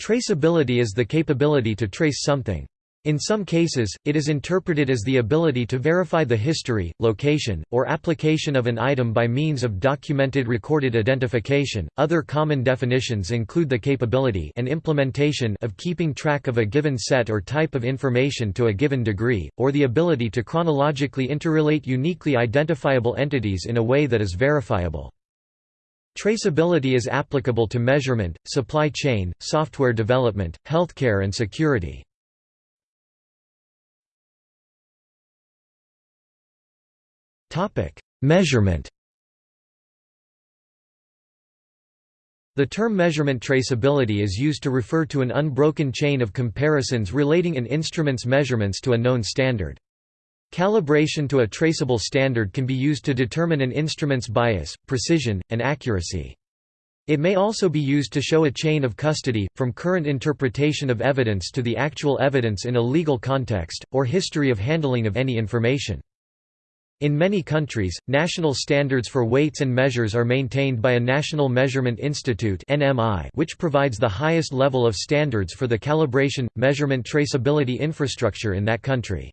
Traceability is the capability to trace something. In some cases, it is interpreted as the ability to verify the history, location, or application of an item by means of documented recorded identification. Other common definitions include the capability and implementation of keeping track of a given set or type of information to a given degree, or the ability to chronologically interrelate uniquely identifiable entities in a way that is verifiable. Traceability is applicable to measurement, supply chain, software development, healthcare and security. Measurement The term measurement traceability is used to refer to an unbroken chain of comparisons relating an instrument's measurements to a known standard. Calibration to a traceable standard can be used to determine an instrument's bias, precision, and accuracy. It may also be used to show a chain of custody, from current interpretation of evidence to the actual evidence in a legal context, or history of handling of any information. In many countries, national standards for weights and measures are maintained by a National Measurement Institute which provides the highest level of standards for the calibration, measurement traceability infrastructure in that country.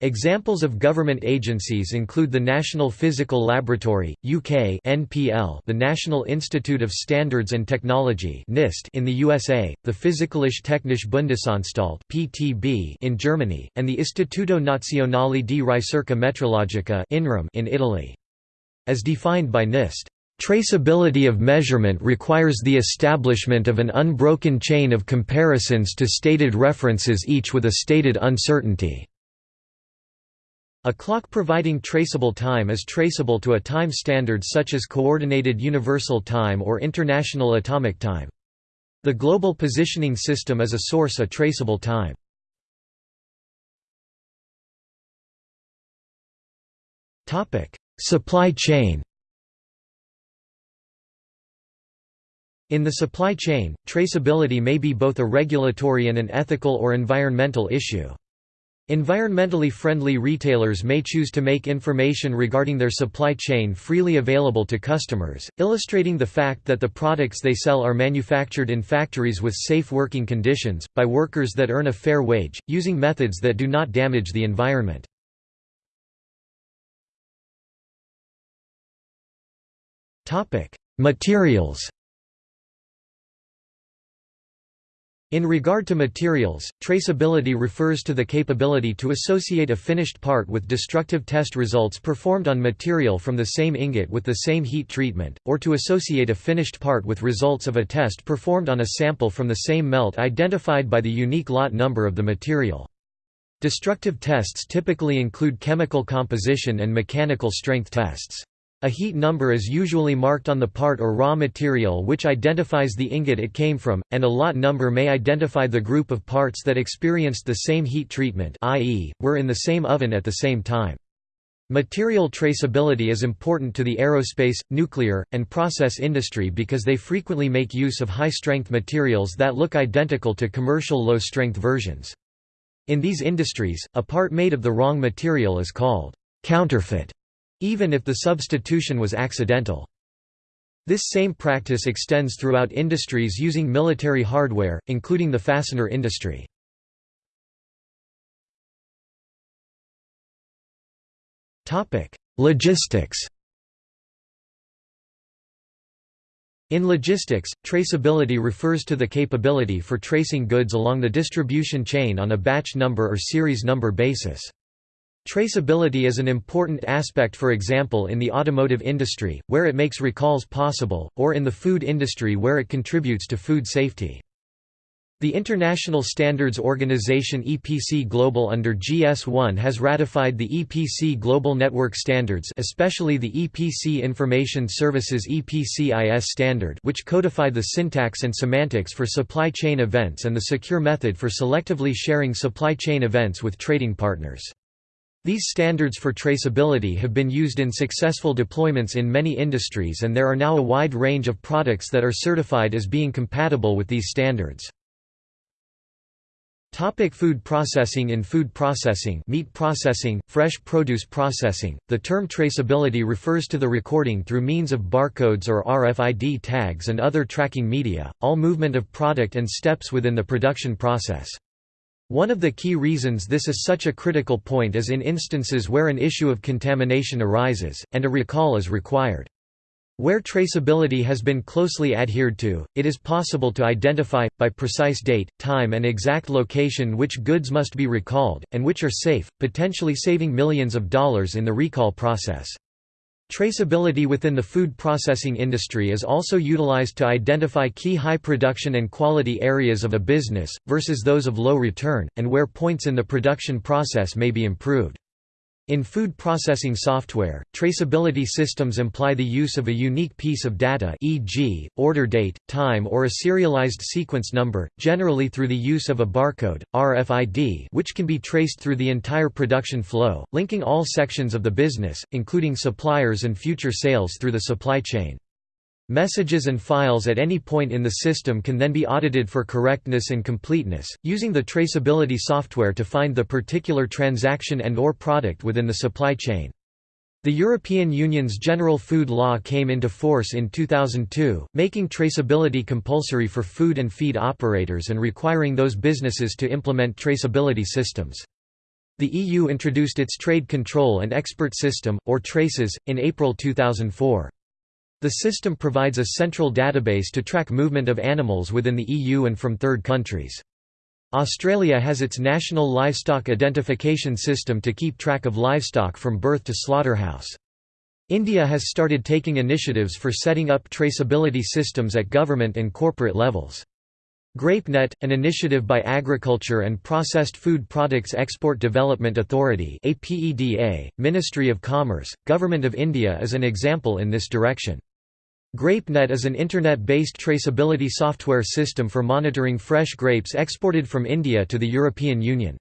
Examples of government agencies include the National Physical Laboratory, UK (NPL), the National Institute of Standards and Technology (NIST) in the USA, the Physikalische Technische Bundesanstalt (PTB) in Germany, and the Istituto Nazionale di Ricerca Metrologica in Italy. As defined by NIST, Traceability of measurement requires the establishment of an unbroken chain of comparisons to stated references each with a stated uncertainty. A clock providing traceable time is traceable to a time standard such as Coordinated Universal Time or International Atomic Time. The Global Positioning System is a source of traceable time. Supply chain In the supply chain, traceability may be both a regulatory and an ethical or environmental issue. Environmentally friendly retailers may choose to make information regarding their supply chain freely available to customers, illustrating the fact that the products they sell are manufactured in factories with safe working conditions, by workers that earn a fair wage, using methods that do not damage the environment. Materials In regard to materials, traceability refers to the capability to associate a finished part with destructive test results performed on material from the same ingot with the same heat treatment, or to associate a finished part with results of a test performed on a sample from the same melt identified by the unique lot number of the material. Destructive tests typically include chemical composition and mechanical strength tests. A heat number is usually marked on the part or raw material which identifies the ingot it came from, and a lot number may identify the group of parts that experienced the same heat treatment i.e., were in the same oven at the same time. Material traceability is important to the aerospace, nuclear, and process industry because they frequently make use of high-strength materials that look identical to commercial low-strength versions. In these industries, a part made of the wrong material is called counterfeit even if the substitution was accidental. This same practice extends throughout industries using military hardware, including the fastener industry. Logistics In logistics, traceability refers to the capability for tracing goods along the distribution chain on a batch number or series number basis. Traceability is an important aspect for example in the automotive industry, where it makes recalls possible, or in the food industry where it contributes to food safety. The International Standards Organization EPC Global under GS1 has ratified the EPC Global Network Standards especially the EPC Information Services EPCIS standard which codify the syntax and semantics for supply chain events and the secure method for selectively sharing supply chain events with trading partners. These standards for traceability have been used in successful deployments in many industries and there are now a wide range of products that are certified as being compatible with these standards. Topic food processing In food processing meat processing, fresh produce processing, the term traceability refers to the recording through means of barcodes or RFID tags and other tracking media, all movement of product and steps within the production process. One of the key reasons this is such a critical point is in instances where an issue of contamination arises, and a recall is required. Where traceability has been closely adhered to, it is possible to identify, by precise date, time and exact location which goods must be recalled, and which are safe, potentially saving millions of dollars in the recall process. Traceability within the food processing industry is also utilized to identify key high production and quality areas of a business, versus those of low return, and where points in the production process may be improved. In food processing software, traceability systems imply the use of a unique piece of data e.g., order date, time or a serialized sequence number, generally through the use of a barcode, RFID which can be traced through the entire production flow, linking all sections of the business, including suppliers and future sales through the supply chain. Messages and files at any point in the system can then be audited for correctness and completeness, using the traceability software to find the particular transaction and or product within the supply chain. The European Union's General Food Law came into force in 2002, making traceability compulsory for food and feed operators and requiring those businesses to implement traceability systems. The EU introduced its Trade Control and Export System, or TRACES, in April 2004. The system provides a central database to track movement of animals within the EU and from third countries. Australia has its national livestock identification system to keep track of livestock from birth to slaughterhouse. India has started taking initiatives for setting up traceability systems at government and corporate levels. GrapeNet, an initiative by Agriculture and Processed Food Products Export Development Authority Ministry of Commerce, Government of India is an example in this direction. GrapeNet is an internet-based traceability software system for monitoring fresh grapes exported from India to the European Union.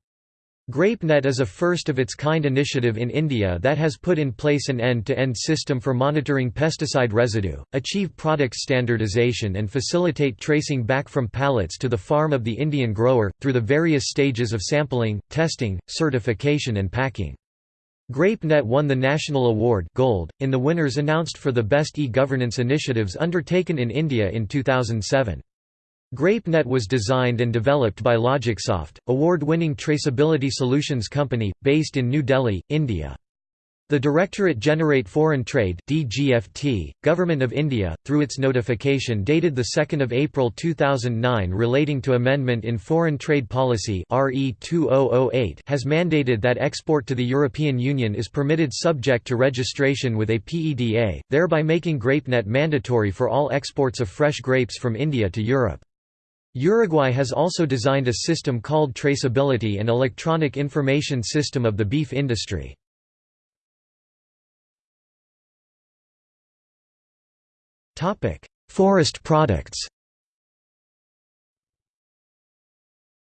GrapeNet is a first-of-its-kind initiative in India that has put in place an end-to-end -end system for monitoring pesticide residue, achieve product standardization and facilitate tracing back from pallets to the farm of the Indian grower, through the various stages of sampling, testing, certification and packing. GrapeNet won the National Award Gold, in the winners announced for the best e-governance initiatives undertaken in India in 2007. GrapeNet was designed and developed by Logicsoft, award-winning traceability solutions company, based in New Delhi, India. The Directorate General Foreign Trade DGFT, Government of India, through its notification dated 2 April 2009 relating to amendment in Foreign Trade Policy RE 2008 has mandated that export to the European Union is permitted subject to registration with APEDA, thereby making GrapeNet mandatory for all exports of fresh grapes from India to Europe. Uruguay has also designed a system called Traceability and Electronic Information System of the beef industry. Topic: Forest products.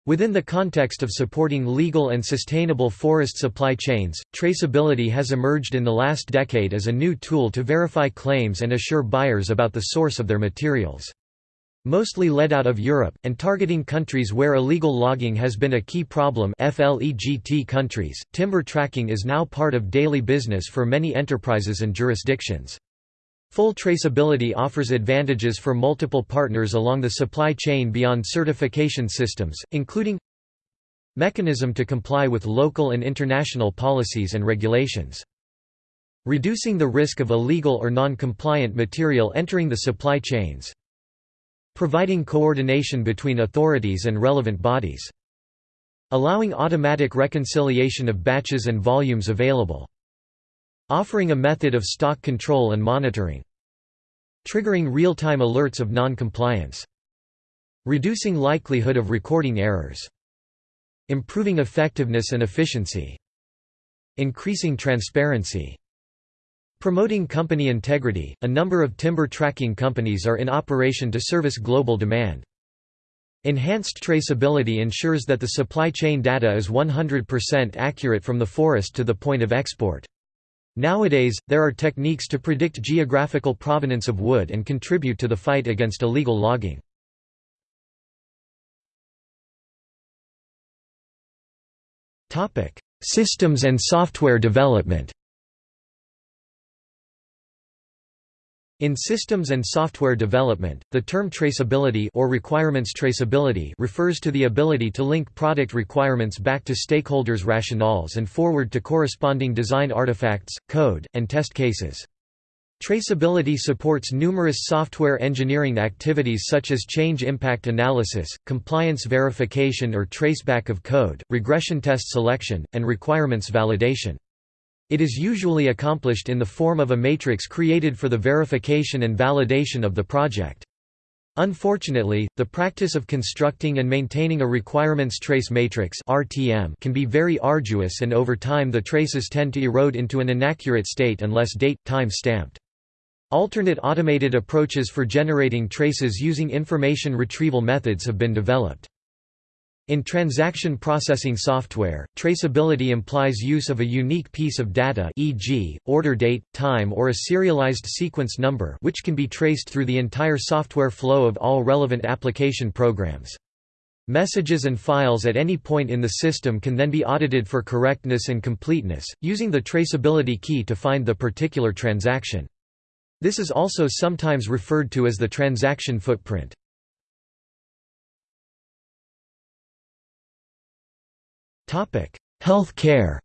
Within the context of supporting legal and sustainable forest supply chains, traceability has emerged in the last decade as a new tool to verify claims and assure buyers about the source of their materials. Mostly led out of Europe, and targeting countries where illegal logging has been a key problem FLEGT countries, timber tracking is now part of daily business for many enterprises and jurisdictions. Full traceability offers advantages for multiple partners along the supply chain beyond certification systems, including Mechanism to comply with local and international policies and regulations. Reducing the risk of illegal or non-compliant material entering the supply chains. Providing coordination between authorities and relevant bodies. Allowing automatic reconciliation of batches and volumes available. Offering a method of stock control and monitoring. Triggering real-time alerts of non-compliance. Reducing likelihood of recording errors. Improving effectiveness and efficiency. Increasing transparency. Promoting company integrity, a number of timber tracking companies are in operation to service global demand. Enhanced traceability ensures that the supply chain data is 100% accurate from the forest to the point of export. Nowadays, there are techniques to predict geographical provenance of wood and contribute to the fight against illegal logging. Systems and software development In systems and software development, the term traceability or requirements traceability refers to the ability to link product requirements back to stakeholders' rationales and forward to corresponding design artifacts, code, and test cases. Traceability supports numerous software engineering activities such as change impact analysis, compliance verification or traceback of code, regression test selection, and requirements validation. It is usually accomplished in the form of a matrix created for the verification and validation of the project. Unfortunately, the practice of constructing and maintaining a requirements trace matrix (RTM) can be very arduous and over time the traces tend to erode into an inaccurate state unless date time stamped. Alternate automated approaches for generating traces using information retrieval methods have been developed. In transaction processing software, traceability implies use of a unique piece of data e.g., order date, time or a serialized sequence number which can be traced through the entire software flow of all relevant application programs. Messages and files at any point in the system can then be audited for correctness and completeness, using the traceability key to find the particular transaction. This is also sometimes referred to as the transaction footprint. Health care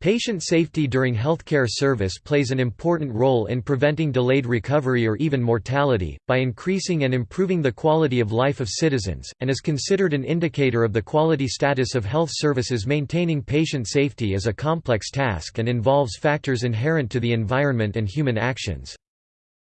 Patient safety during healthcare service plays an important role in preventing delayed recovery or even mortality, by increasing and improving the quality of life of citizens, and is considered an indicator of the quality status of health services. Maintaining patient safety is a complex task and involves factors inherent to the environment and human actions.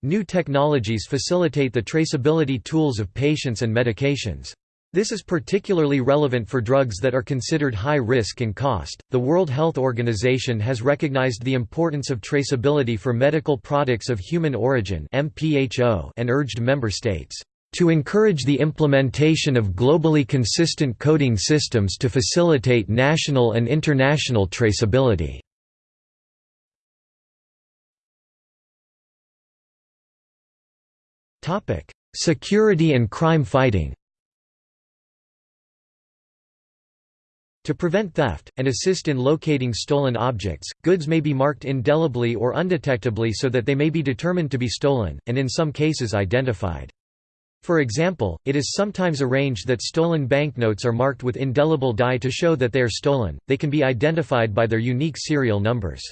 New technologies facilitate the traceability tools of patients and medications. This is particularly relevant for drugs that are considered high risk and cost. The World Health Organization has recognized the importance of traceability for medical products of human origin (MPHO) and urged member states to encourage the implementation of globally consistent coding systems to facilitate national and international traceability. Topic: Security and crime fighting. To prevent theft, and assist in locating stolen objects, goods may be marked indelibly or undetectably so that they may be determined to be stolen, and in some cases identified. For example, it is sometimes arranged that stolen banknotes are marked with indelible dye to show that they are stolen, they can be identified by their unique serial numbers.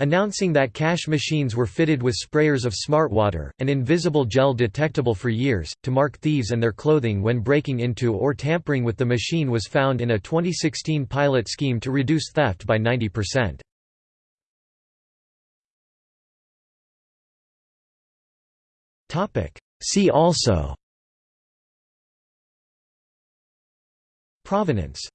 Announcing that cash machines were fitted with sprayers of smart water, an invisible gel detectable for years, to mark thieves and their clothing when breaking into or tampering with the machine was found in a 2016 pilot scheme to reduce theft by 90%. See also. Provenance